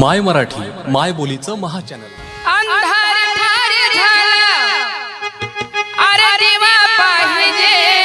माय मराठी माय बोलीचं महाचॅनल. अंधार झाला. अरे देवा पाहिजे.